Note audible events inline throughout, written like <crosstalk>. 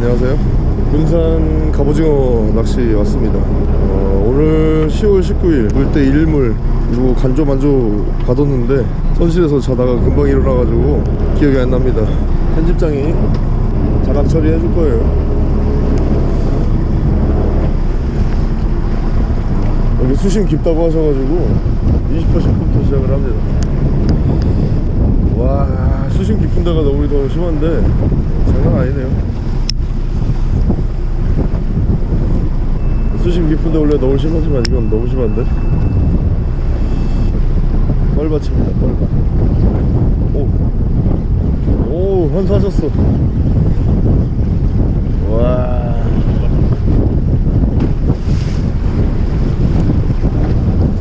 안녕하세요. 군산 갑오징어 낚시 왔습니다. 어, 오늘 10월 19일 물때 일물 그리고 간조 만조 가뒀는데 선실에서 자다가 금방 일어나가지고 기억이 안 납니다. 편집장이 자락 처리해 줄 거예요. 여기 수심 깊다고 하셔가지고 20%부터 시작을 합니다. 와 수심 깊은 데가 너무 더 심한데 장난 아니네요 수심 깊은 데 원래 너무 심하지만 이건 너무 심한데? 뻘밭입니다 뻘밭. 오 오 환사하셨어. 와.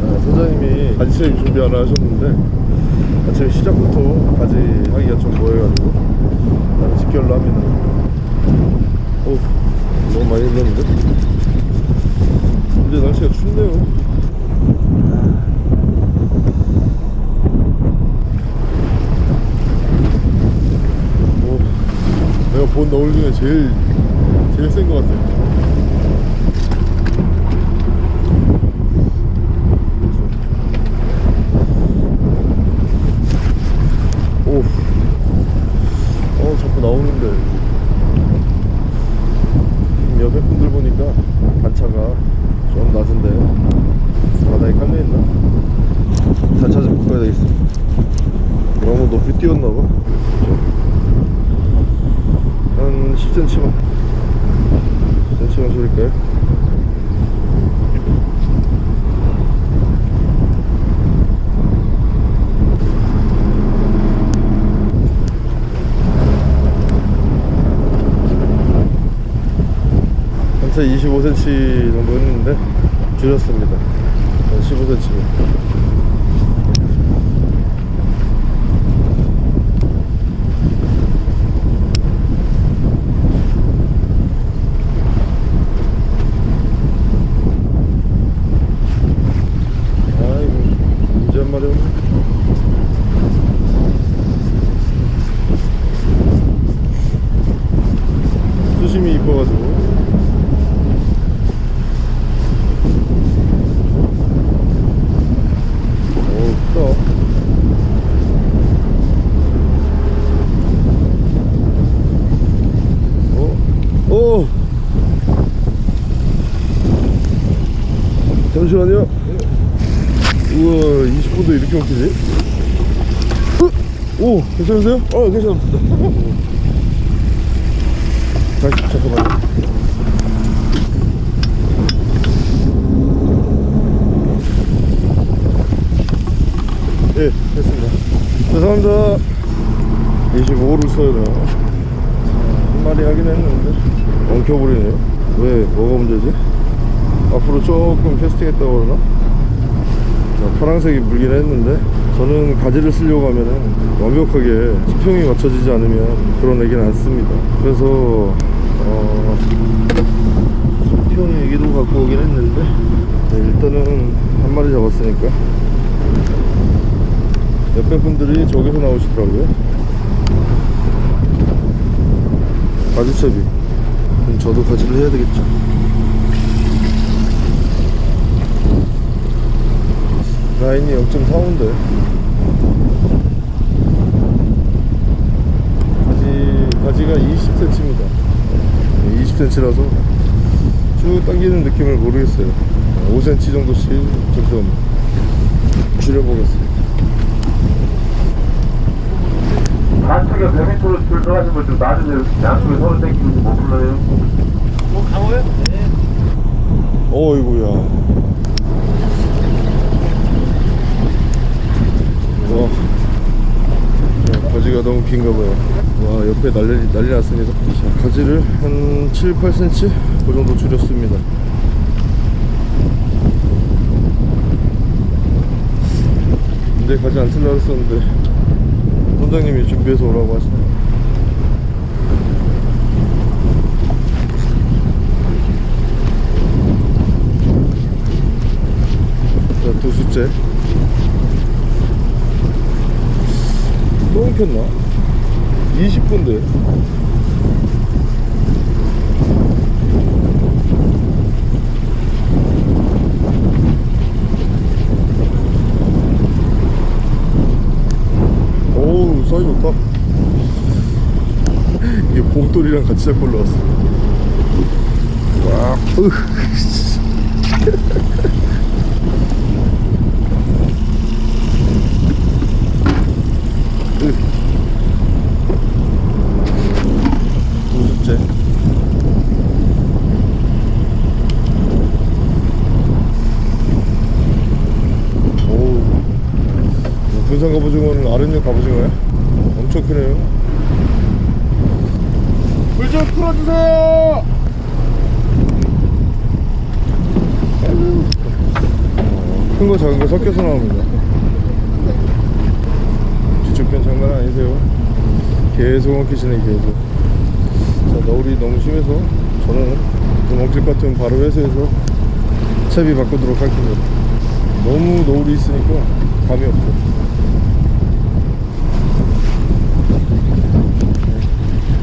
자, 사장님이 가지채비 준비하라 하셨는데 아침에 시작부터 가지 하기가 좀 뭐해가지고 직결로 합니다. 오 너무 많이 흘렀는데 근데 날씨가 춥네요. 오, 내가 본 너울 중에 제일 제일 센 것 같아 오, 어 자꾸 나오는데. 옆에 분들 보니까 단차가 좀 낮은데 바다에 깔려있나? 단차 좀 바꿔야 되겠어 너무 높이 띄웠나봐 한 10cm만 10cm만 줄일까요? 한차 25cm 정도 했는데 줄였습니다 15cm 아이고 문제 한 마리 없네 수심이 이뻐가지고 오 크다 어? 오 잠시만요 우와 20분도 이렇게 먹히지? 어? 오 괜찮으세요? 어 괜찮습니다. 다시 잠깐만요. 예 됐습니다. 죄송합니다. 25를 써야 되나? 한 마리 하긴 했는데. 엉켜버리네요. 왜 뭐가 문제지? 앞으로 조금 캐스팅 했다고 그러나? 자, 파란색이 물긴 했는데 저는 가지를 쓰려고 하면은 완벽하게 수평이 맞춰지지 않으면 그런 얘기는 안 씁니다. 그래서 어, 수평 얘기도 갖고 오긴 했는데 네, 일단은 한 마리 잡았으니까 옆에 분들이 저기서 나오시더라고요. 가지채비. 그럼 저도 가지를 해야 되겠죠. 라인이 0.45인데 가지, 가지가 20cm입니다 20cm라서 쭉 당기는 느낌을 모르겠어요 5cm 정도씩 점점 줄여보겠습니다 좌측에 100m로 줄 들어가신 분좀 나중에 양쪽에 서로 땡기고 못 불러요. 뭐 강호요? 네. 어이구야 와 자, 가지가 너무 긴가 봐요 와 옆에 난리, 난리 났습니다 자, 가지를 한 7, 8cm 그 정도 줄였습니다 근데 가지 안 쓸라 했었는데 선장님이 준비해서 오라고 하시네요 자, 두 수째. 또 엉켰나? 20분대 오우 사이 좋다. 이게 봉돌이랑 같이 잡고 올라왔어. 와 으흐 군산 갑오징어는 아랫역 갑오징어야? 엄청 크네요. 물 좀 풀어주세요! 큰 거 작은 거 섞여서 나옵니다. 뒤쪽편 장난 아니세요? 계속 엉키시네 계속. 자 너울이 너무 심해서 저는 좀 엉킬 것 같으면 바로 회수해서 채비 바꾸도록 할 겁니다 너무 노을이 있으니까 감이 없어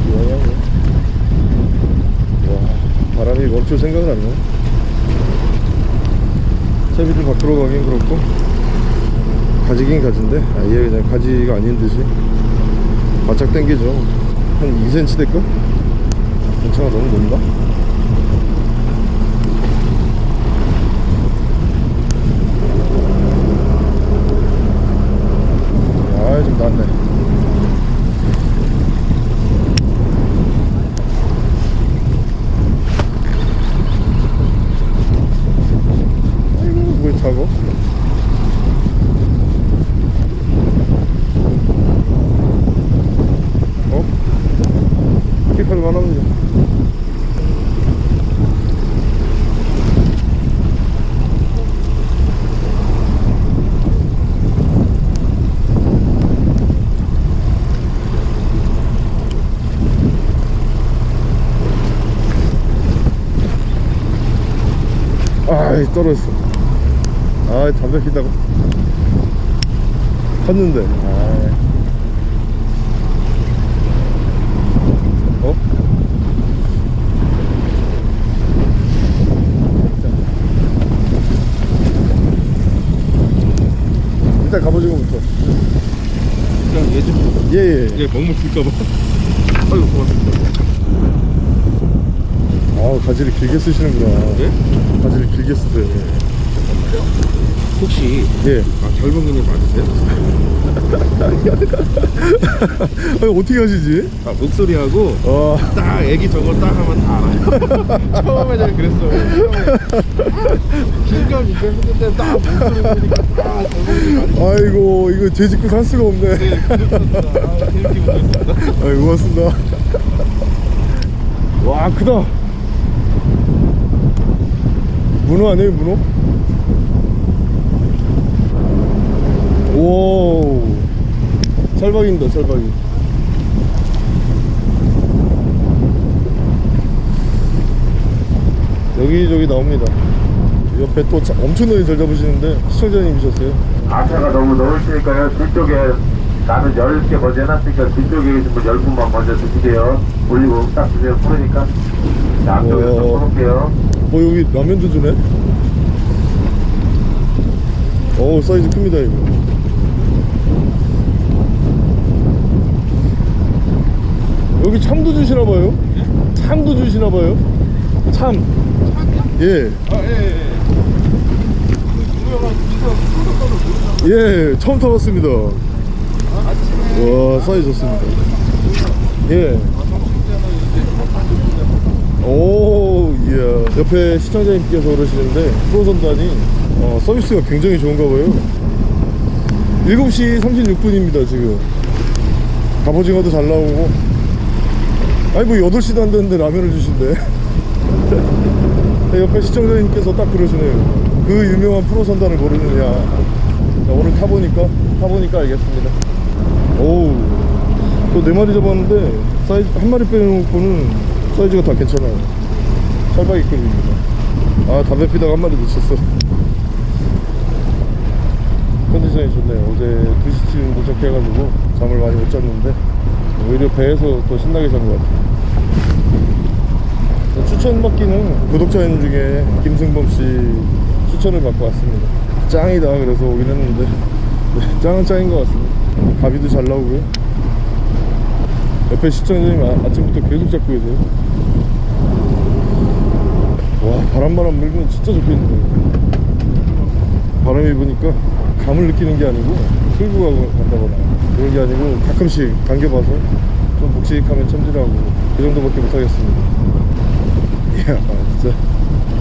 이거야 뭐. 와 바람이 멈출 생각을 안 해. 채비를 밖으로 가긴 그렇고 가지긴 가진데 아예 그냥 가지가 아닌 듯이 바짝 당기죠 한 2cm 될까? 괜찮아 너무 높나? 아좀 낫네 아이고 뭘 타고 어? 킥할 만합니다 아이 떨어졌어. 아이 담배 피다가 컸는데. 아이. 어? 일단 갑오징어부터 그냥 얘좀 예예. 이게 먹물 쓸까봐. 아유 고맙습니다. 아 가지를 길게 쓰시는구나. 예? 가지를 길게 쓰세요. 혹시 예. 아, 결봉이님 맞으세요? <laughs> 아니 어떻게 하시지? 아 목소리하고 아딱 애기 저거 딱 하면 다 알아요. <laughs> 처음에 제가 그랬어요. 중간 이제 했는데 딱 목소리 보니까 맞으세요. 아이고 이거 제 집고 살 수가 없네. 네 그렇습니다. 아 재밌게 아이 고맙습니다. 와 크다 문어 아니에요 문어? 오 찰박입니다 찰박이 여기저기 나옵니다 옆에 또 차- 엄청나게 잘 잡으시는데 시청자님이셨어요 아차가 너무 넣으시니까요. 뒤쪽에 나는 10개 먼저 해놨으니까 뒤쪽에 계신 분 10분만 먼저 드시게요. 올리고 딱 드세요. 자, 앞쪽에서 풀을게요. 어 여기 라면도 주네 어우 사이즈 큽니다 이거 여기 참도 주시나봐요 참도 주시나봐요 참 예. 아 예예 유명한 이거 프로토콜을 모르는 예, 처음 타봤습니다. 와, 사이즈 좋습니다. 예. 오, 이야. 옆에 시청자님께서 그러시는데, 프로선단이 어, 서비스가 굉장히 좋은가 봐요. 7시 36분입니다, 지금. 갑오징어도 잘 나오고. 아니, 뭐 8시도 안 됐는데 라면을 주신대. 네, <laughs> 옆에 시청자님께서 딱 그러시네요. 그 유명한 프로선단을 모르느냐. 자, 오늘 타보니까, 타보니까 알겠습니다. 오우. 또네 마리 잡았는데, 사이즈, 한 마리 빼놓고는 사이즈가 다 괜찮아요. 찰박이급입니다. 아, 담배 피다가 한 마리 놓쳤어. 컨디션이 좋네요. 어제 2시쯤 도착해가지고 잠을 많이 못 잤는데, 오히려 배에서 더 신나게 잔 것 같아요. 추천받기는 구독자님 중에 김승범 씨 추천을 받고 왔습니다. 짱이다 그래서 오긴 했는데 네, 짱은 짱인 것 같습니다. 가비도 잘 나오고요. 옆에 시청자님 아, 아침부터 계속 잡고 계세요 와 바람바람 물면 진짜 좋겠는데 바람이 부니까 감을 느끼는 게 아니고 끌고 가고 간다거나 그런 게 아니고 가끔씩 당겨봐서 좀 묵직하면 첨질하고 그 정도밖에 못하겠습니다 이야 진짜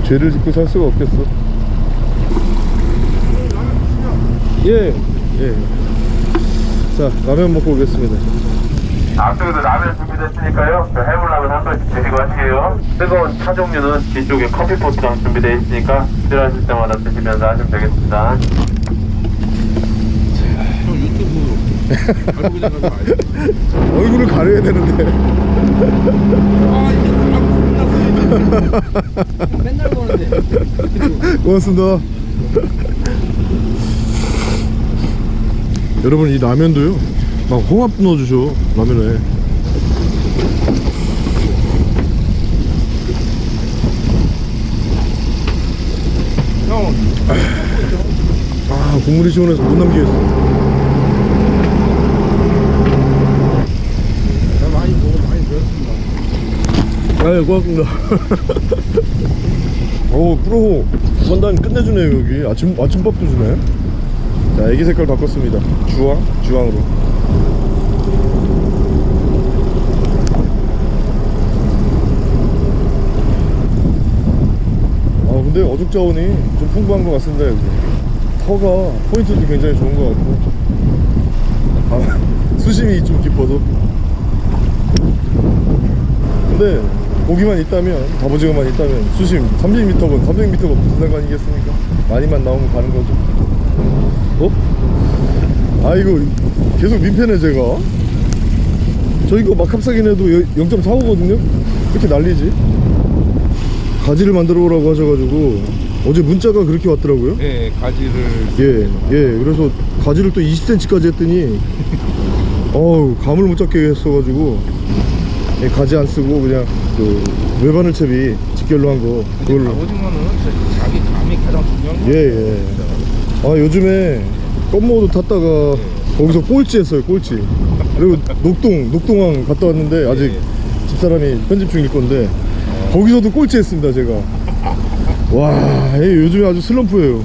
죄를 짓고 살 수가 없겠어 예, 예. 자, 라면 먹고 오겠습니다. 앞쪽에도 라면 준비됐으니까요. 저 해물라면 한 번씩 드시고 하시게요. 뜨거운 차 종류는 뒤쪽에 커피포트랑 준비되어 있으니까 필요하실 때마다 드시면서 하시면 되겠습니다. <laughs> 얼굴을 가려야 되는데. 아 맨날 보는데 고맙습니다. 여러분, 이 라면도요. 막 홍합 넣어주셔, 라면에. 형 아, 국물이 시원해서 못 남기겠어. 나 많이 배웠습니다 아유, 고맙습니다. <laughs> 오, 프로 선단 끝내주네요, 여기. 아침, 아침밥도 주네. 자, 애기 색깔 바꿨습니다. 주황? 주황으로. 어죽 자원이 좀 풍부한 것 같습니다, 여기. 터가 포인트도 굉장히 좋은 것 같고. 아, <laughs> 수심이 좀 깊어도. 근데 고기만 있다면 갑오징어만 있다면 수심 300m건 300m건 무슨 상관이겠습니까 많이만 나오면 가는 거죠 어? 아 이거 계속 민폐네 제가 저 이거 막 합사긴 해도 0.45거든요 이렇게 난리지 가지를 만들어 오라고 하셔가지고 어제 문자가 그렇게 왔더라고요. 네 가지를. 예, 예. 그래서 가지를 또 20cm까지 했더니 <laughs> 어우 감을 못 잡게 했어가지고 예, 가지 안 쓰고 그냥 그 외바늘 채비 직결로 한 거 그걸로. 갑오징어는 자기 감이 가장 중요한 거예요 예, 예. 아 요즘에 껌모도 탔다가 거기서 꼴찌 했어요 꼴찌. 그리고 녹동 녹동항 갔다 왔는데 아직 집사람이 편집 중일 건데 거기서도 꼴찌 했습니다 제가. 와 예, 요즘에 아주 슬럼프예요.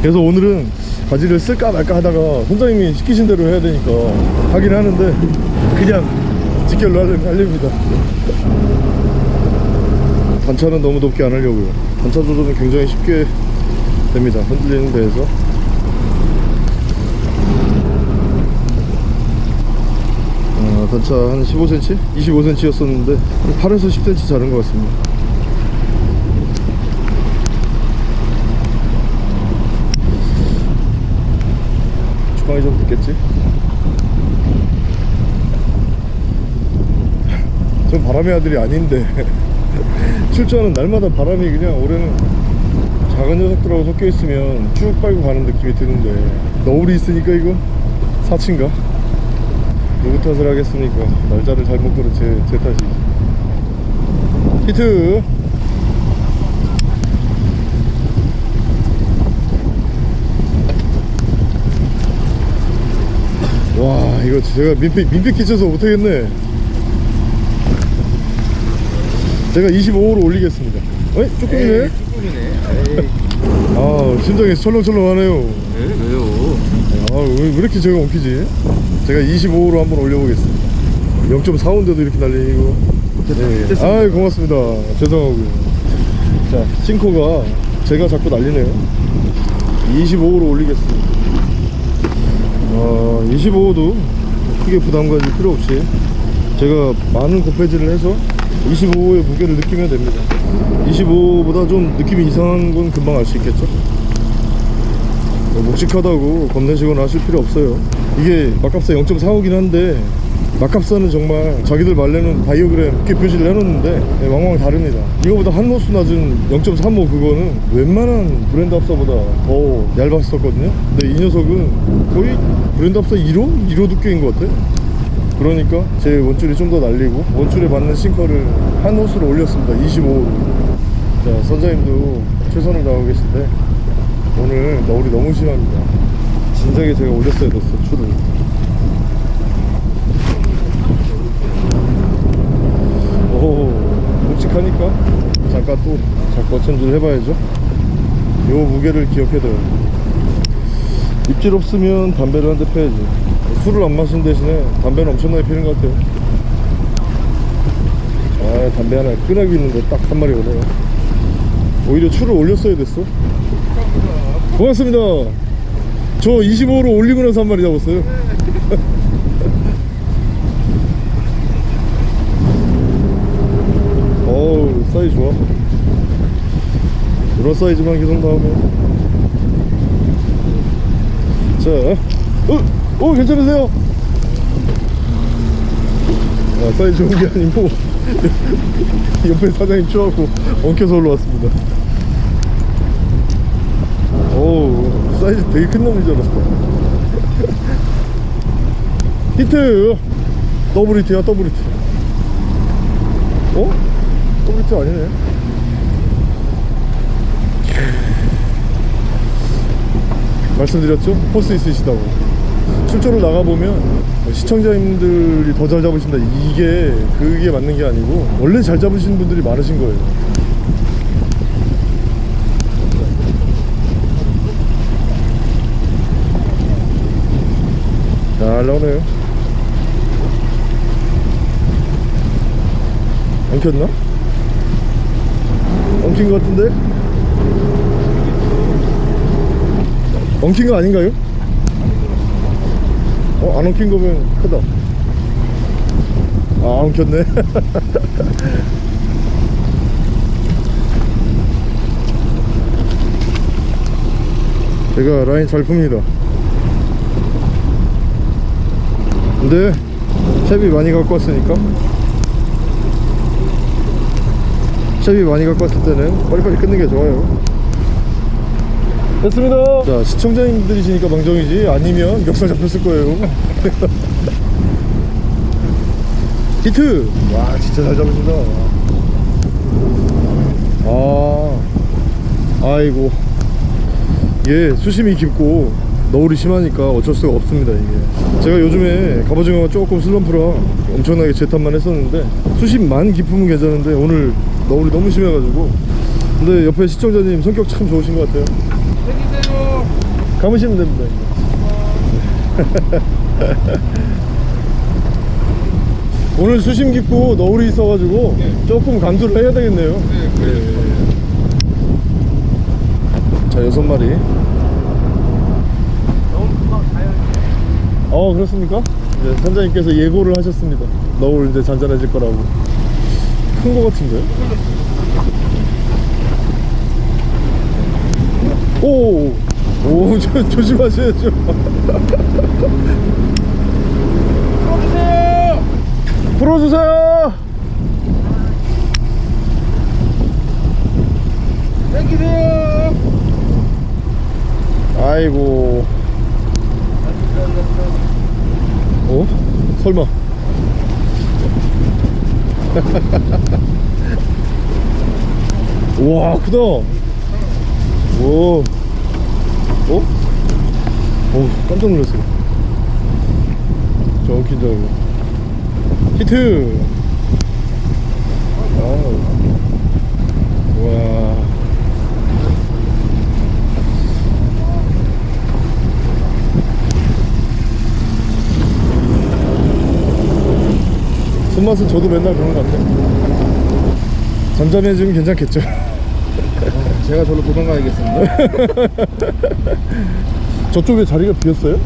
그래서 오늘은 바지를 쓸까 말까 하다가 선장님이 시키신 대로 해야 되니까 하긴 하는데 그냥 직결로 하렵니다. 단차는 너무 높게 안 하려고요. 단차 조절은 굉장히 쉽게 됩니다. 흔들리는 데에서 어, 단차 한 15cm? 25cm 였었는데 한 8에서 10cm 자른 것 같습니다 주방이 좀 늦겠지? 전 <laughs> 바람의 아들이 아닌데 <laughs> 출조하는 날마다 바람이 그냥 올해는 작은 녀석들하고 섞여 있으면 쭉 빨고 가는 느낌이 드는데 너울이 있으니까 이거 사치인가? 탓을 하겠습니까? 날짜를 잘못 고른 제, 제 탓이지. 히트! 와 이거 제가 민폐, 민폐 끼쳐서 못하겠네. 제가 25호로 올리겠습니다. 어이? 쭈꾸미네? 쭈꾸미네 아 심장이 철렁철렁하네요. 왜, 왜요 아 왜 왜 이렇게 제가 엉키지? 제가 25호로 한번 올려보겠습니다. 0.45인데도 이렇게 날리고. 네. 아이 고맙습니다. 죄송하고요. 자 싱코가 제가 자꾸 날리네요. 25호로 올리겠습니다. 아 25호도 크게 부담 가질 필요 없이 제가 많은 곱해질을 해서 25호의 무게를 느끼면 됩니다. 25호보다 좀 느낌이 이상한 건 금방 알 수 있겠죠? 뭐 묵직하다고 겁내시거나 하실 필요 없어요. 이게 막합사 0.45긴 한데 막합사는 정말 자기들 말레는 바이오그램 이렇게 표시를 해놓는데 네, 왕왕 다릅니다. 이거보다 한 노수 낮은 0.35 그거는 웬만한 브랜드 합사보다 더 얇았었거든요. 근데 이 녀석은 거의 브랜드 합사 1호? 1호 두께인 것 같아 그러니까 제 원줄이 좀 더 날리고 원줄에 맞는 싱커를 한 호수로 올렸습니다. 25호로. 자 선장님도 최선을 다하고 계신데 오늘 너울이 너무 심합니다. 진작에 제가 올렸어야 됐어 추를 오 묵직하니까? 잠깐 또 잠깐 천줄 해봐야죠. 요 무게를 기억해둬요. 입질 없으면 담배를 한 대 펴야지. 술을 안 마신 대신에 담배는 엄청나게 피는 것 같아요. 아 담배 하나 끈하기 있는데 딱한 마리 오네요. 오히려 추를 올렸어야 됐어 고맙습니다 저 25로 올리고 나서 한 마리 잡았어요 <laughs> 어우 사이즈 좋아 이런 사이즈만 계속 나오면 자 어? 어 괜찮으세요? 아 사이즈 좋은 게 아니고 <laughs> 옆에 사장님 추하고 엉켜서 올라왔습니다 어우 사이즈 되게 큰 놈인 줄 알았어. 히트! 더블 히트야 더블 히트 어? 더블 히트 아니네. 말씀드렸죠? force 있으시다고. 출조를 나가보면 시청자님들이 더 잘 잡으신다. 이게 그게 맞는 게 아니고 원래 잘 잡으시는 분들이 많으신 거예요 잘 나오네요 안 켰나? 엉킨 것 같은데? 엉킨 거 아닌가요? 어? 안 엉킨 거면 크다 아 엉켰네 <laughs> 제가 라인 잘 풉니다 근데 채비 많이 갖고 왔으니까. 채비 많이 갖고 왔을 때는 빨리빨리 끊는 게 좋아요. 됐습니다. 자 시청자님들이시니까 방정이지. 아니면 멱살 잡혔을 거예요. <laughs> 히트! 와 진짜 잘 잡으신다. 아 아이고. 얘 수심이 깊고 너울이 심하니까 어쩔 수가 없습니다 이게. 제가 요즘에 갑오징어가 조금 슬럼프라 엄청나게 재탄만 했었는데 수심만 깊으면 괜찮은데 오늘 너울이 너무 심해가지고. 근데 옆에 시청자님 성격 참 좋으신 것 같아요. 해주세요. 감으시면 됩니다 <laughs> 오늘 수심 깊고 너울이 있어가지고 조금 감수를 해야 되겠네요. 네, 그래. 자 여섯 마리 어 그렇습니까? 이제 선장님께서 예고를 하셨습니다 너울 이제 잔잔해질 거라고 큰 거 같은데? 오, 오, <laughs> 저, 조심하셔야죠. <laughs> 풀어주세요. 풀어주세요. 당기세요. 아이고. <laughs> 어? 설마. 와, 크다. 오. 어? 오, 깜짝 놀랐어요. 줄 알고. 히트! 아우. 와. 손맛은 저도 맨날 그런 것 같아요. 잠잠해지면 괜찮겠죠? 제가 저로 도망가야겠습니다. <laughs> 저쪽에 자리가 비었어요?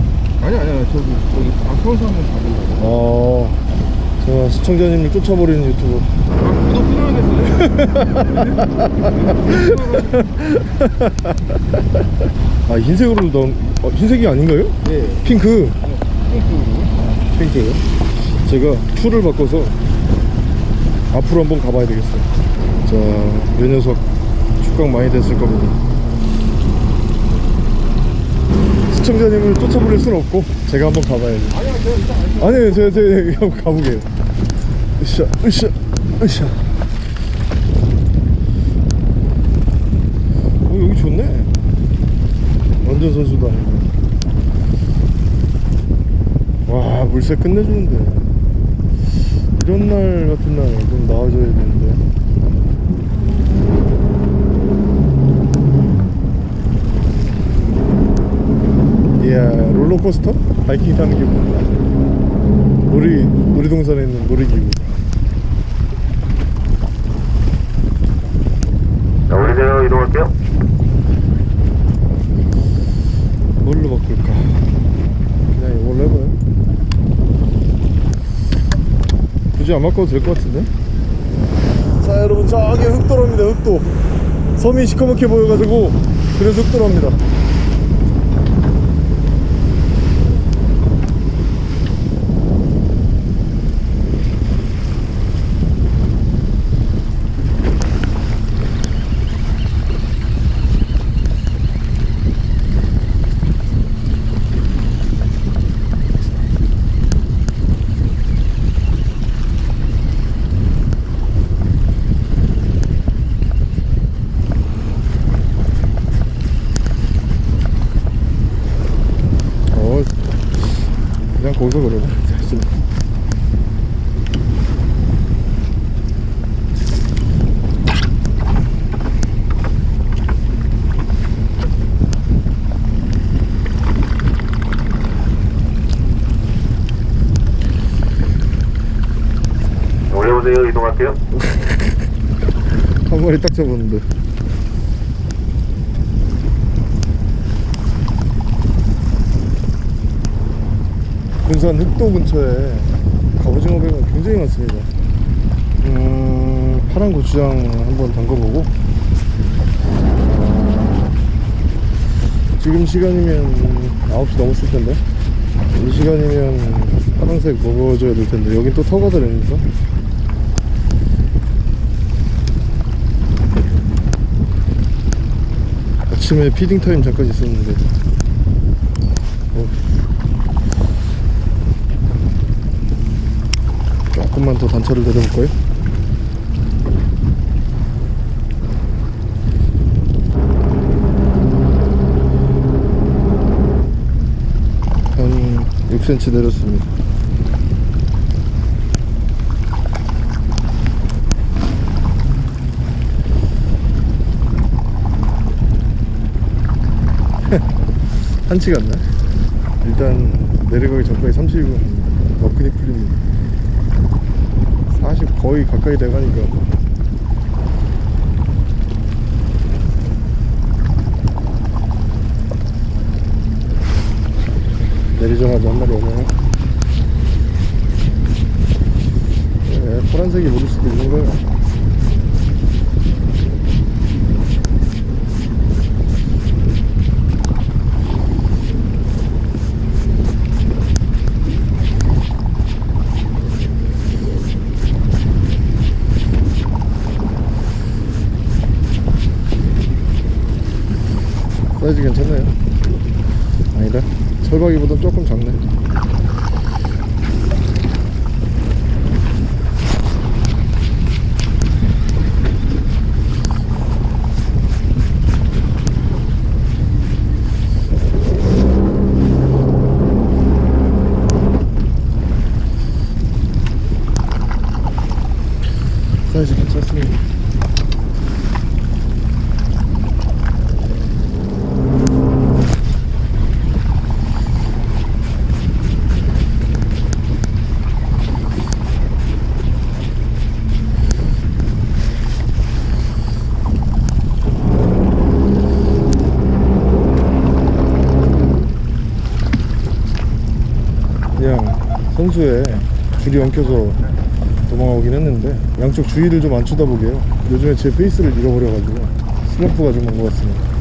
아니 아니 아니 저기 저기 박성수 한번 받으려고. 어, 제가 시청자님을 쫓아버리는 유튜버. 아 구독 끊어야겠어요. 아, 흰색으로 넣은, 어, 흰색이 아닌가요? 네. 핑크. 핑크로. 핑크. 제가 tool을 바꿔서 앞으로 한번 가봐야 되겠어요. 자, 이 녀석 축광 많이 됐을 겁니다. 시청자님을 쫓아버릴 수는 없고 제가 한번 가봐야죠. 아니요 제가 제가, 한번 가보게요. 으쌰, 으쌰, 으쌰. 어, 여기 좋네. 완전 선수다. 와, 물새 끝내주는데. 이런 날 같은 날 좀 나와줘야 되는데 이야 롤러코스터? 바이킹 타는 기분 놀이, 놀이동산에 있는 놀이기구 자, 우리 대로 이동할게요. 뭘로 바꿀까? 그냥 이걸로 해봐요 굳이 안 바꿔도 될 것 같은데? 자 여러분 저기 흑도로입니다 흑도 섬이 시커멓게 보여가지고 그래서 흑도로입니다 어 그러네 사실 올려보세요. 이동할게요. <laughs> 한 마리 딱 잡았는데 군산 흑도 근처에 갑오징어 배가 굉장히 많습니다. 음, 파란 고추장 한번 담궈보고. 어, 지금 시간이면 9시 넘었을 텐데. 이 시간이면 파란색 먹어줘야 될 텐데. 여긴 또 터거들으니까. 아침에 feeding time 잠깐 있었는데 어. 조금만 더 단차를 내려볼까요? 한 6cm 내렸습니다 <laughs> 한치 같나? 일단 내려가기 전까지 30은 너끈히 풀립니다 40 거의 가까이 돼가니까. 내리자마자 한 마리 오네요. 네, 파란색이 모를 수도 있는 거예요 사이즈 괜찮나요? 아니다 철박이보다 조금 작네 사이즈 괜찮습니다 그냥 선수에 줄이 엉켜서 도망오긴 했는데 양쪽 주의를 좀 안 쳐다보게요. 요즘에 제 페이스를 잃어버려가지고 슬럼프가 좀 온 것 같습니다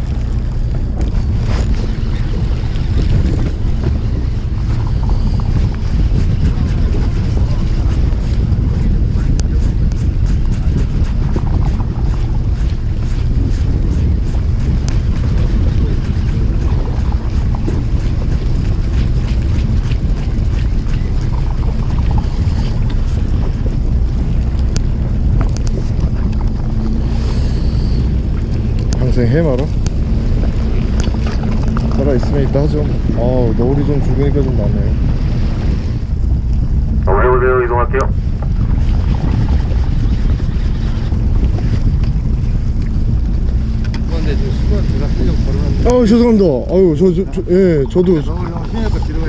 덥다 좀 어, 노을이 좀 죽으니까 좀 나네. 오세요. 이동할게요. 근데 지금 수건 제가 쓰려고 걸어놨는데. 아, 죄송합니다. 아유 저저예 저도.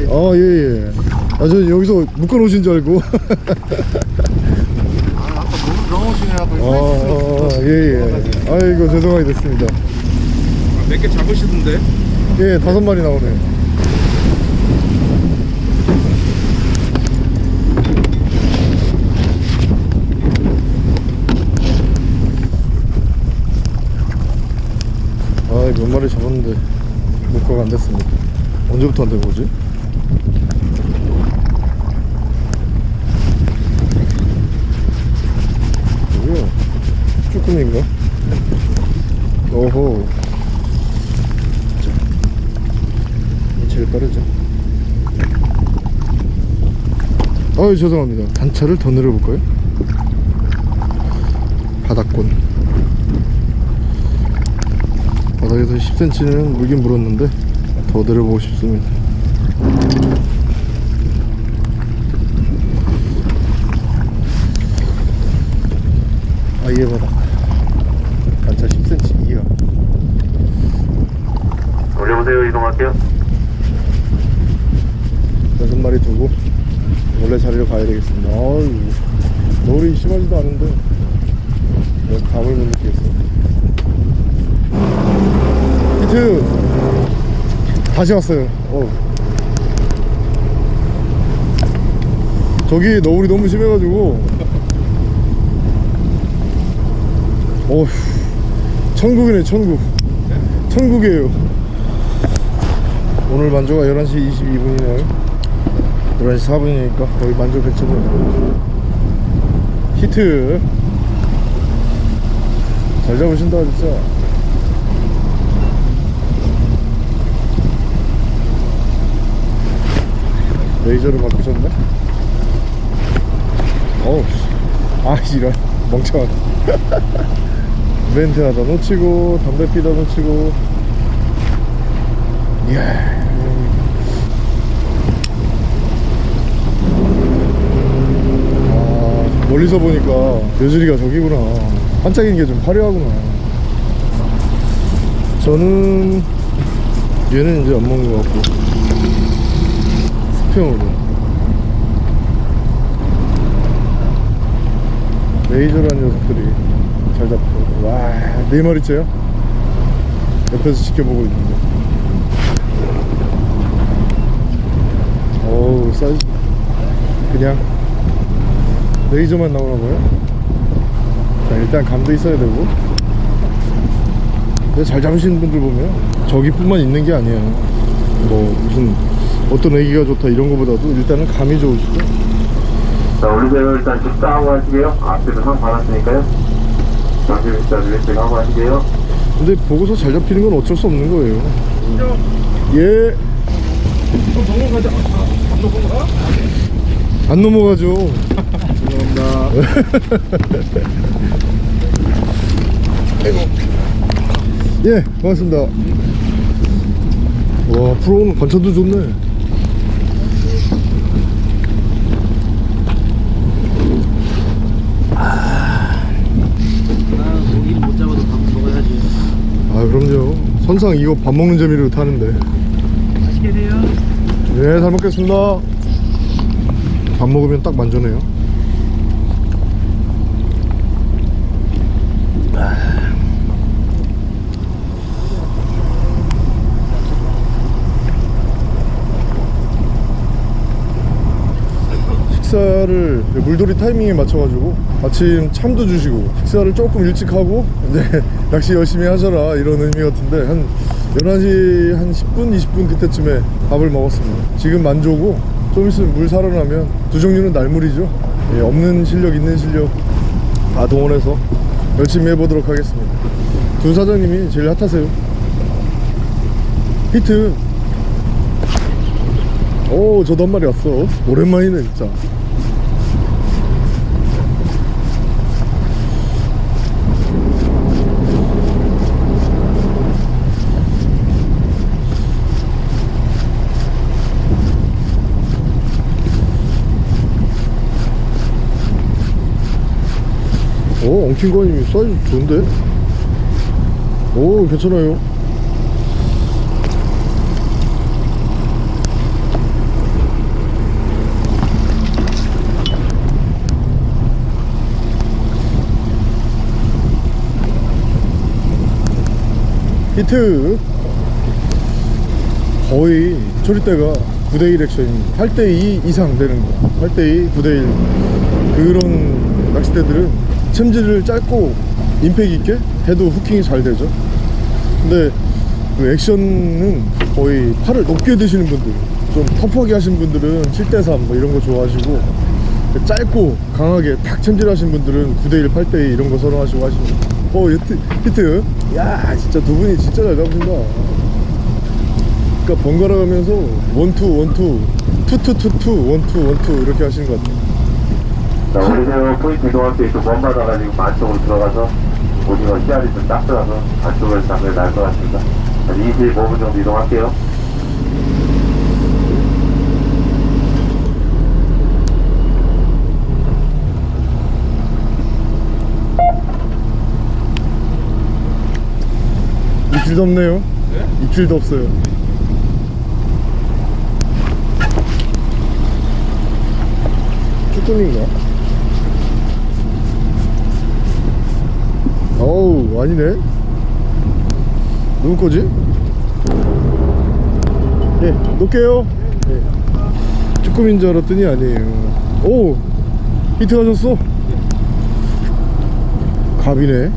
어, 아 예예. 아 저 여기서 묶어 놓으신 줄 알고. <laughs> 아 아까 너무 넘어오시네요 아예예. 아, 아, 아, 예. 아이고 죄송하게 됐습니다. 몇개 잡으시던데? 예 다섯 마리 나오네요 아몇 마리 잡았는데 목과가 안 됐습니다 언제부터 안된 거지? 뭐야 쭈꾸미인가? 오호 이 제일 빠르죠. 아유 죄송합니다. 단차를 더 내려볼까요? 바닥권 바닥에서 10cm는 물긴 물었는데 더 내려보고 싶습니다. 아예 바닥 단차 10cm 이하 올려보세요. 이동할게요. 여섯 마리 두고 원래 자리로 가야 되겠습니다. 아유, 노을이 심하지도 않은데 내가 감을 못 느끼겠어. 히트 다시 왔어요. 어. 저기 너울이 너무 심해가지고 어휴 천국이네 천국 천국이에요 오늘 만조가 11시 22분이네요 11시 4분이니까 거의 만족 근처네요 히트. 잘 잡으신다 진짜. 레이저로 바꾸셨네? 어우 씨. 아 이런. 멍청한 <laughs> 멘트 하다 놓치고 담배 피다 놓치고. 이야 아, 멀리서 보니까 여주리가 저기구나. 반짝이는 게 좀 화려하구나. 저는 얘는 이제 안 먹는 것 같고. 스평으로. 레이저라는 녀석들이 잘 잡고 와네 마리째요? 옆에서 지켜보고 있는데. 어우 사이즈. 그냥 레이저만 나오나 봐요 자 일단 감도 있어야 되고 근데 잘 잡으시는 분들 보면 저기뿐만 있는 게 아니에요 뭐 무슨 어떤 애기가 좋다 이런 거보다도 일단은 감이 좋으시죠 자, 올리세요. 일단 집사하고 하시게요. 앞에서 상 받았으니까요. 잠시 일단 왼쪽 하고 하시게요. 근데 보고서 잘 잡히는 건 어쩔 수 없는 거예요 예 정문 가자 안 넘어가? 안 넘어가죠 <laughs> 예 고맙습니다. 와 프로는 관찰도 좋네. 아, 고기 못 잡아도 밥 먹어야지. 아 그럼요. 선상 이거 밥 먹는 재미로 타는데. 맛있게 돼요. 네 잘 먹겠습니다. 밥 먹으면 딱 만져네요 식사를 물돌이 타이밍에 맞춰가지고 아침 참도 주시고 식사를 조금 일찍 하고 이제 <laughs> 낚시 열심히 하셔라 이런 의미 같은데 한 11시 한 10분 20분 그때쯤에 밥을 먹었습니다. 지금 만조고 좀 있으면 물 살아나면 두 종류는 날물이죠. 예, 없는 실력 있는 실력 다 동원해서 열심히 해보도록 하겠습니다. 두 사장님이 제일 핫하세요. 히트! 오 저도 한 마리 왔어. 오랜만이네 진짜 오 엉킨 거님이 사이즈 좋은데? 오 괜찮아요. 히트. 거의 조립대가 9대1 액션입니다 8대2 이상 되는 거. 8대2 9대1 그런 낚싯대들은 챔질을 짧고 임팩 있게 해도 후킹이 잘 되죠. 근데 그 액션은 거의 팔을 높게 드시는 분들 좀 터프하게 하신 분들은 7대3 뭐 이런 거 좋아하시고 짧고 강하게 탁 챔질하신 분들은 9대1 8대2 이런 거 선호하시고 하십니다. 어 히트, 히트? 야 진짜 두 분이 진짜 잘 잡으신다. 그러니까 번갈아 가면서 원투 원투 투투투투 원투 원투 이렇게 하시는 것 같아요 자, 오리새우 포인트 이동할 때좀 먼받아가지고 안쪽으로 들어가서 오징어 씨알이 좀 딱들어서 안쪽에서 장면이 날것 같습니다. 한 25분 정도 이동할게요. 입질도 없네요 입질도 없어요 쭈꾸미인가? 어우 아니네. 누구 거지? 예 놓을게요. 예. 쭈꾸미인 줄 알았더니 아니에요. 오 히트 가셨어? 갑이네.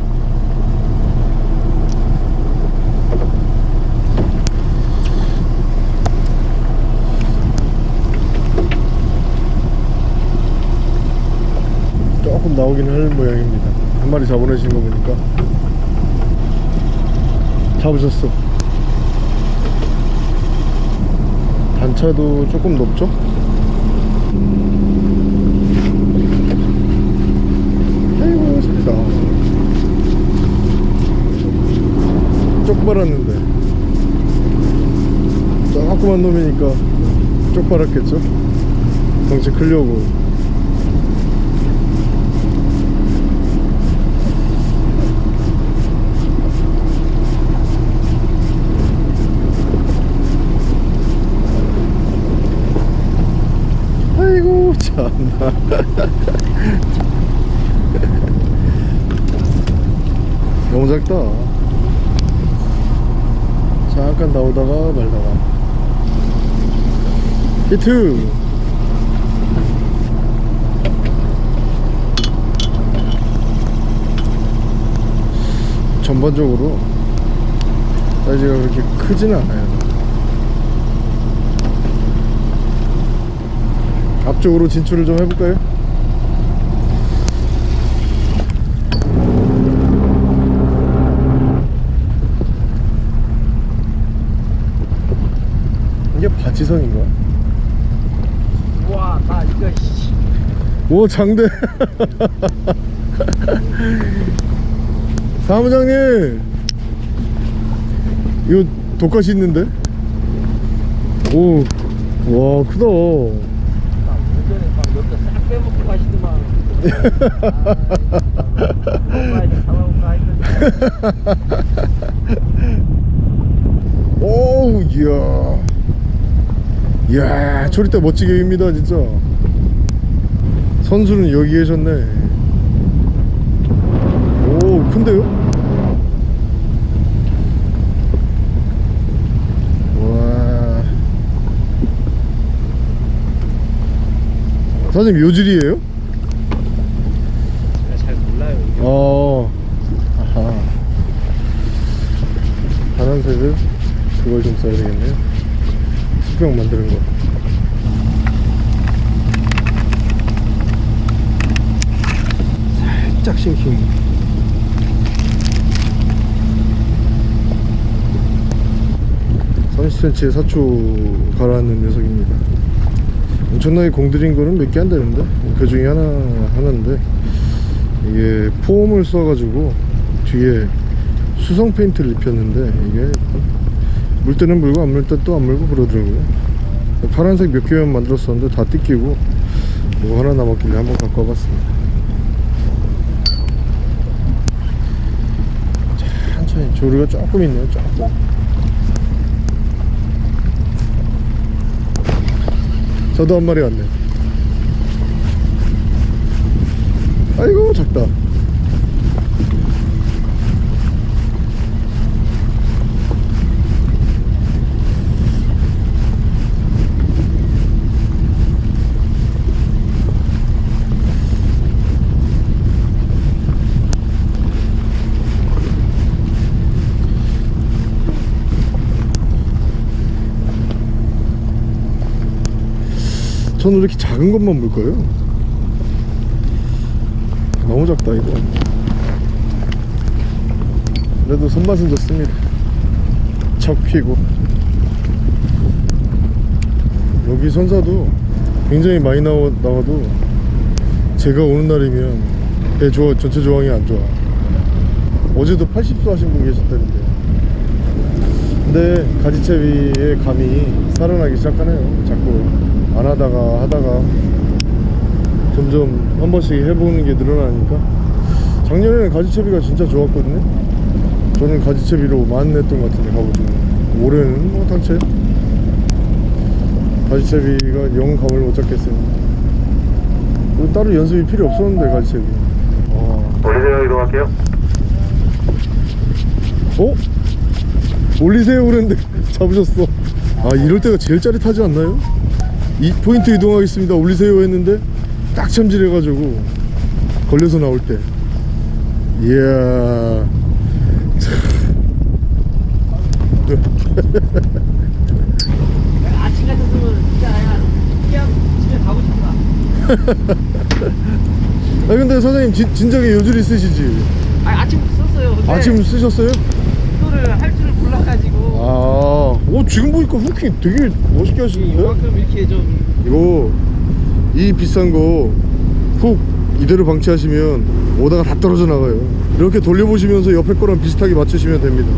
조금 나오긴 할 모양입니다 한 마리 잡아내신 거 보니까 잡으셨어 단차도 조금 높죠? 아이고 소리다 쪽 빨았는데 조그만 놈이니까 쪽 빨았겠죠? 덩치 크려고 아이고 참나 <laughs> 너무 작다. 잠깐 나오다가 말다가 히트! 전반적으로 사이즈가 그렇게 크지는 않아요 앞 쪽으로 진출을 좀 해볼까요? 이게 바지성인가? 와, 나 이거 씨. 오 장대 <laughs> 사무장님 이거 독가시 있는데? 오 와 크다 나 예전에 막 여기다 싹 빼먹고 가시더만. <laughs> 오우 이야 이야 초리대 멋지게 입니다 진짜 선수는 여기 계셨네 오 큰데요? 와 사장님 요질이에요? 제가 잘 몰라요. 이게. 어 아하 파란색을 그걸 좀 써야 되겠네요 수평 만드는 거 살짝 싱킹3 0 c m 에 사초 가라앉는 녀석입니다 엄청나게 공들인 거는 몇 개 안 되는데? 그 중에 하나 하나인데. 이게 폼을 써가지고 뒤에 수성 페인트를 입혔는데 이게 물 때는 물고 안 물 때 또 안 물고 그러더라고요. 파란색 몇 개만 만들었었는데 다 뜯기고 이거 하나 남았길래 한번 갖고 와봤습니다. 천천히 조류가 조금 있네요 조금 저도 한 마리 왔네 아이고 작다 왜 이렇게 작은 것만 물까요? 너무 작다 이거. 그래도 손맛은 좋습니다. 척 피고. 여기 선사도 굉장히 많이 나와, 나와도 제가 오는 날이면 배 조화, 전체 조항이 안 좋아. 어제도 80도 하신 분 계셨다는데 근데 가지채비의 감이 살아나기 시작하네요. 자꾸 안 하다가 하다가 점점 한 번씩 해보는 게 늘어나니까. 작년에는 가지채비가 진짜 좋았거든요. 저는 가지채비로 만 냈던 것 같은데 가보시면 올해는 뭐 당체? 가지채비가 영 감을 못 잡겠어요. 그리고 따로 연습이 필요 없었는데 가지채비. 어, 올리세요 이동할게요. 어? 올리세요 그랬는데 <laughs> 잡으셨어. 아 이럴 때가 제일 짜릿하지 않나요? 이 포인트 이동하겠습니다. 올리세요 했는데 딱 참질해가지고 걸려서 나올 때. 이야. 아침 같았으면 진짜 야 그냥 집에 가고 싶다 아 근데 사장님 진, 진작에 요줄 있으시지? 아니 아침부터 썼어요. 아침 쓰셨어요? 이거를 할 줄을 몰라가지고 아, 오 지금 보니까 후킹 되게 멋있게 하시는데? 이만큼 이렇게 좀 이거 이 비싼 거 훅 이대로 방치하시면 오다가 다 떨어져 나가요. 이렇게 돌려보시면서 옆에 거랑 비슷하게 맞추시면 됩니다.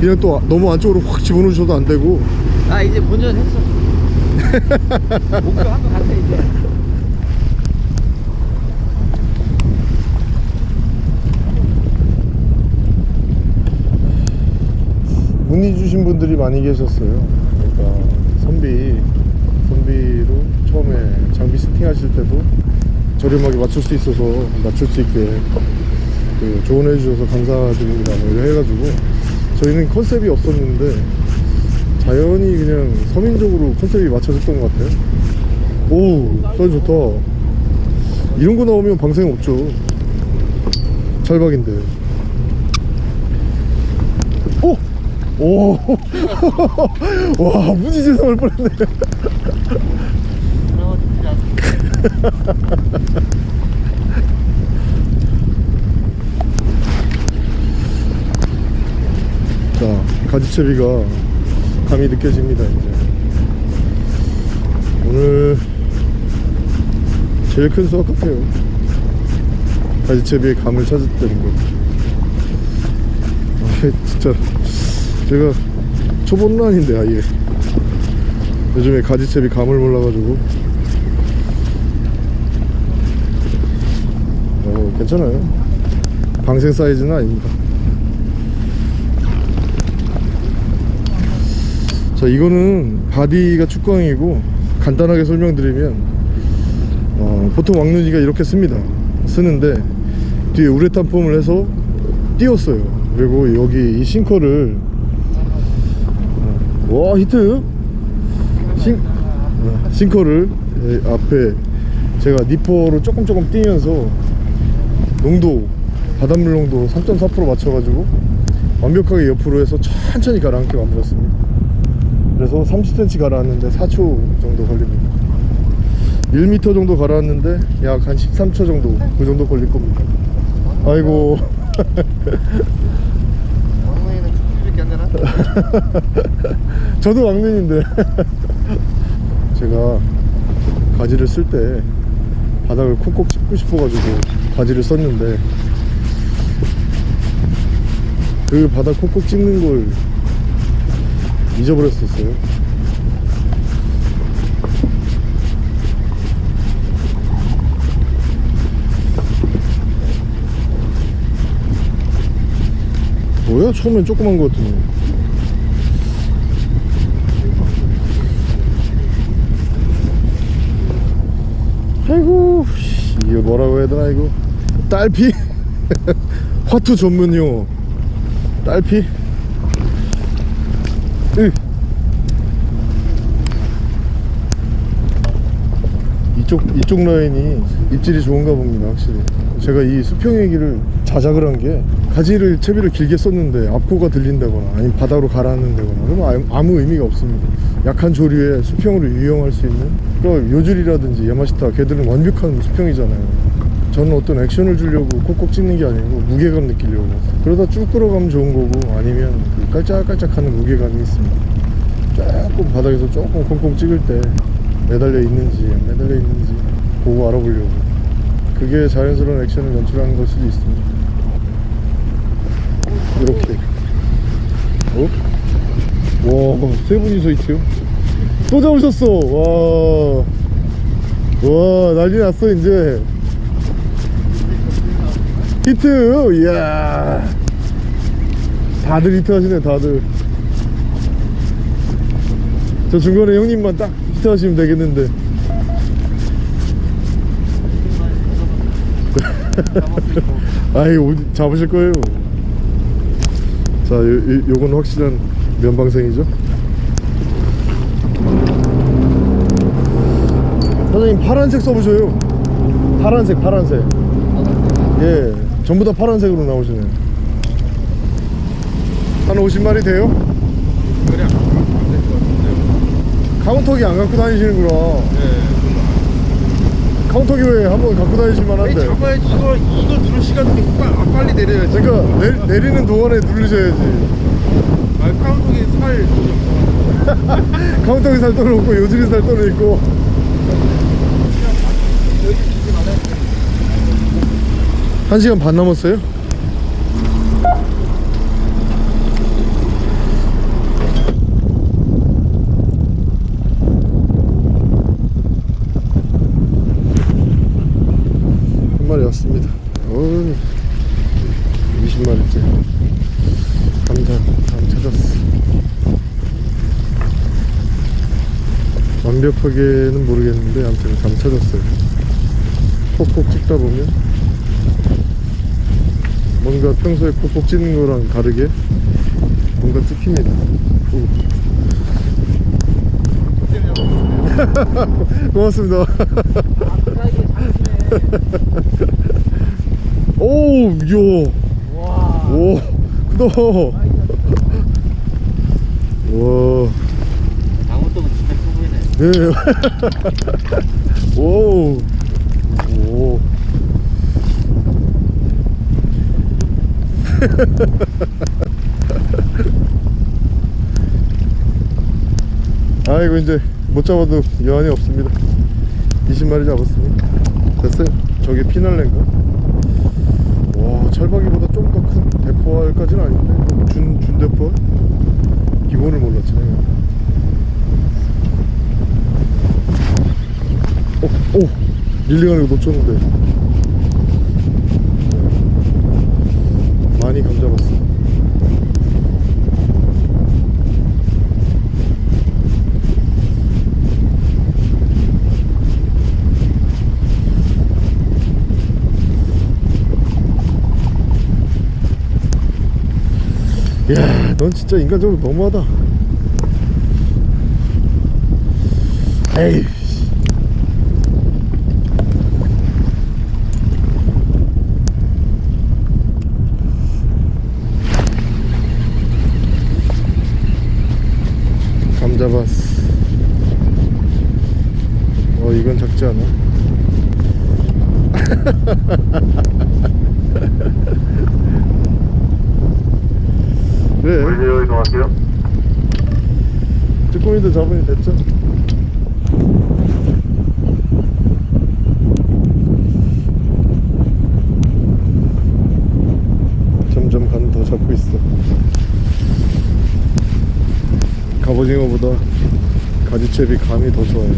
그냥 또 너무 안쪽으로 확 집어넣으셔도 안 되고. 나 이제 본전 했어. <laughs> 목표 한것 같아 이제 문의 주신 분들이 많이 계셨어요. 그러니까 선비 선비로 처음에 장비 세팅 하실 때도 저렴하게 맞출 수 있어서 맞출 수 있게 그 조언해 주셔서 감사드립니다. 뭐 해가지고 저희는 컨셉이 없었는데 자연히 그냥 서민적으로 컨셉이 맞춰졌던 것 같아요. 오 사이즈 좋다. 이런 거 나오면 방생 없죠. 찰박인데 오! 오! <laughs> 와 무지개 나올 뻔했네. <laughs> 자 가지채비가 감이 느껴집니다 이제. 오늘 제일 큰 수확 같아요. 가지채비의 감을 찾았다는 거 아, 진짜 제가 초본란인데 아예. 요즘에 가지채비 감을 몰라가지고. 어 괜찮아요. 방생 사이즈는 아닙니다. 자 이거는 body가 축광이고 간단하게 설명드리면 어, 보통 왕눈이가 이렇게 씁니다. 쓰는데 뒤에 우레탄 폼을 해서 띄웠어요. 그리고 여기 이 sinker를 어, 와 히트 싱, 어, sinker를 예, 앞에 제가 니퍼로 조금 조금 띄면서 농도 바닷물 농도 3.4% 맞춰가지고 완벽하게 옆으로 해서 천천히 가라앉게 만들었습니다. 그래서 30cm 가라앉는데 4초 정도 걸립니다. 1m 정도 가라앉는데 약 한 13초 정도 그 정도 걸릴 겁니다. 아이고 <laughs> 왕눈이는 축구밖에 안 되나? <laughs> 저도 왕눈인데. <laughs> 제가 가지를 쓸 때 바닥을 콕콕 찝고 싶어가지고 가지를 썼는데 그 바닥 콕콕 찝는 걸 잊어버렸었어요. 뭐야? 처음엔 조그만 거 같은데 아이고 씨, 이게 뭐라고 해야 되나 이거? 딸피? <laughs> 화투 전문 용어 딸피? 으. 이쪽 이쪽 라인이 입질이 좋은가 봅니다 확실히. 제가 이 수평얘기를 자작을 한 게 가지를 채비를 길게 썼는데 앞코가 들린다거나 아니면 바다로 가라앉는다거나 그러면 아무 의미가 없습니다. 약한 조류에 수평으로 유용할 수 있는 그럼 요줄이라든지 야마시타 걔들은 완벽한 수평이잖아요. 저는 어떤 액션을 주려고 콕콕 찍는 게 아니고 무게감 느끼려고. 그러다 쭉 끌어가면 좋은 거고 아니면 그 깔짝깔짝하는 무게감이 있습니다. 조금 바닥에서 조금 콩콩 찍을 때 매달려 있는지 안 매달려 있는지 보고 알아보려고. 그게 자연스러운 액션을 연출하는 걸 수도 있습니다. 이렇게. 어? 와 세 분이서 있지요 또 잡으셨어. 와, 와 난리 났어 이제. 히트. 이야. 다들 히트 하시네 다들. 저 중간에 형님만 딱 히트 하시면 되겠는데. <laughs> 아이 잡으실 거예요. 자 요, 요, 요건 확실한 면방생이죠 사장님 파란색 써보셔요. 파란색 파란색. 예 전부 다 파란색으로 나오시네 한 50마리 돼요? 카운터기 안 갖고 다니시는구나. 네 카운터기 왜 한번 갖고 다니실 아니 만한데. 잡아야지. 이거 이거 누를 시간이 빨, 아, 빨리 내려야지. 그러니까 내, 내리는 동안에 누르셔야지. 아 카운터기 살 <laughs> 돈이 없어 카운터기 살 돈은 없고 요즈리 살 돈은 있고 한 시간 반 남았어요? 한 마리 왔습니다. 어우 20마리째 감자 감 찾았어. 완벽하게는 모르겠는데 아무튼 감 찾았어요. 콕콕 찍다 보면 뭔가 평소에 콕콕 찍는 거랑 다르게 뭔가 찍힙니다 오. <laughs> 고맙습니다 <laughs> 오우 요 와. 오, 크다. 와, 방울동은 진짜 커 보이네. 네. <laughs> 오, 오. <laughs> 아이고 이제 못 잡아도 여한이 없습니다. 20마리 잡았습니다. 됐어요. 저게 피날레인가? 와 철박이보다 좀 더 큰 대포알까지는 아닌데 준, 준 대포알? 기본을 몰랐지 내가 오! 오! 릴링하는 거 놓쳤는데 많이 감 잡았어 야, 넌 진짜 인간적으로 너무하다. 에이. 잡았어. 어, 이건 작지 않아? <laughs> 그래. 이동할게요. 쭈꾸미도 잡으니 됐죠? 점점 간 더 잡고 있어 갑오징어보다 가지채비 감이 더 좋아요.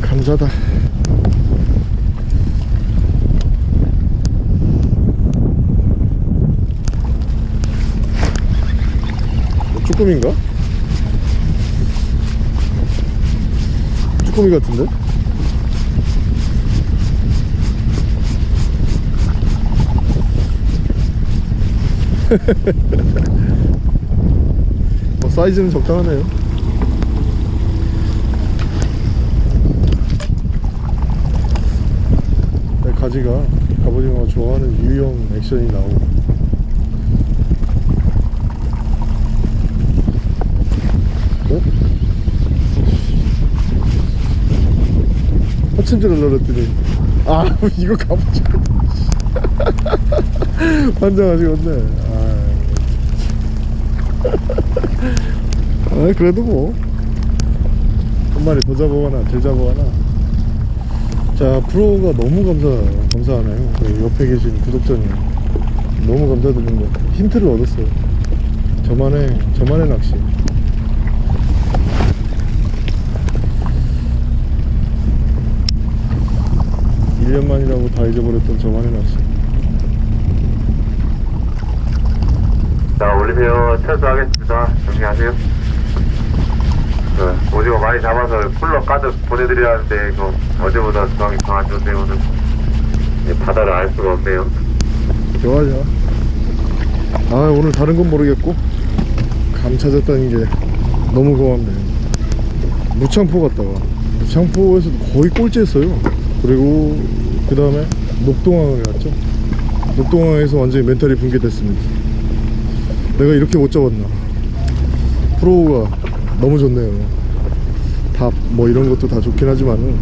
감자다. 쭈꾸미인가? 쭈꾸미 같은데? <laughs> 뭐 사이즈는 적당하네요 네, 가지가 갑오징어가 좋아하는 유형 액션이 나오고 어? 허침질을 넣었더니. 아 <laughs> 이거 갑오징어 <laughs> 환장하시겠네. 아, <laughs> 아 그래도 뭐. 한 마리 더 잡아가나 덜 잡아가나. 자 프로가 너무 감사 감사하네요. 그 옆에 계신 구독자님. 너무 감사드립니다. 힌트를 얻었어요. 저만의 저만의 낚시 일년 만이라고 다 잊어버렸던 저만의 낚시 자, 올리세요. 철수하겠습니다. 정리하세요. 그, 오징어 많이 잡아서 쿨러 가득 보내드려야 하는데, 이거 어제보다 중앙이 더 안 좋네요, 오늘. 이 바다를 알 수가 없네요. 좋아 좋아 아 오늘 다른 건 모르겠고 감 찾았다는 게 너무 고맙네요 무창포 갔다가 무창포에서 거의 꼴찌했어요 그리고 그 다음에 녹동항을 갔죠. 녹동항에서 완전히 멘탈이 붕괴됐습니다. 내가 이렇게 못 잡았나? 프로가 너무 좋네요. 답 뭐 이런 것도 다 좋긴 하지만은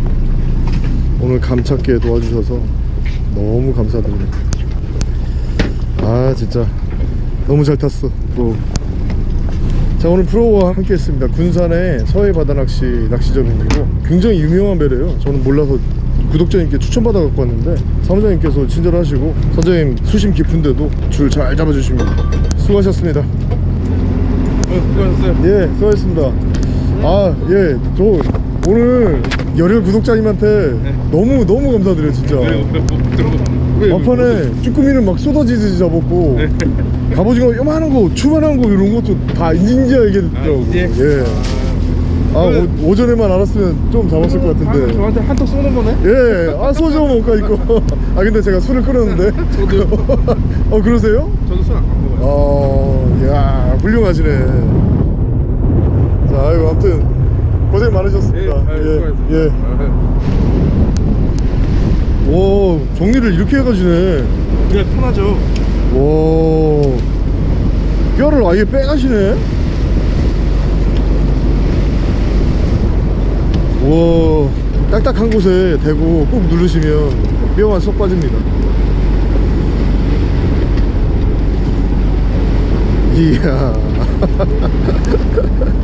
오늘 감 찾기에 도와주셔서 너무 감사드립니다. 아 진짜. 너무 잘 탔어 프로. 자 오늘 프로와 함께 했습니다. 군산의 서해 바다낚시 낚시점이고 굉장히 유명한 배래요. 저는 몰라서 구독자님께 추천받아 갖고 왔는데 사무장님께서 친절하시고 선장님 수심 깊은데도 줄 잘 잡아주십니다 수고하셨습니다 어, 수고하셨어요. 예 수고하셨습니다 아예저 오늘 열혈 구독자님한테 너무 너무 감사드려요 진짜 네, 들어가. 왜, 막판에 쭈꾸미는 막 쏟아지듯이 잡았고 갑오징어 요만한 거 추만한 거 이런 것도 다 인진지하 얘기했더라고 아? 예. 아 오, 오전에만 알았으면 좀 잡았을 것 아, 같은데 저한테 한턱 쏘는 거네? 예, 아 소주 먹을까 이거 <laughs> 아 근데 제가 술을 끊었는데 저도요. <laughs> 어 그러세요? 저도 술 안 먹어요. 어, 야 훌륭하시네 자 아이고 아무튼 고생 많으셨습니다 아유, 예, 예. 오 정리를 이렇게 해가시네 그게 편하죠. 와 뼈를 아예 빼가시네 와 딱딱한 곳에 대고 꾹 누르시면 뼈만 쏙 빠집니다. 이야 <laughs>